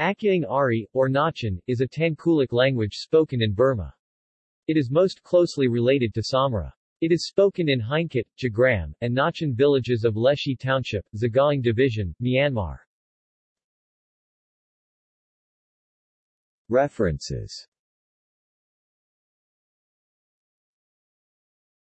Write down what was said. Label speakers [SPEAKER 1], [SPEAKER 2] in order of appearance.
[SPEAKER 1] Akyaung Ari, or Nachan, is a Tangkhulic language spoken in Burma. It is most closely related to Somra. It is spoken in Heinkat, Jagram, and Nachan villages of Leshi Township, Sagaing Division, Myanmar. References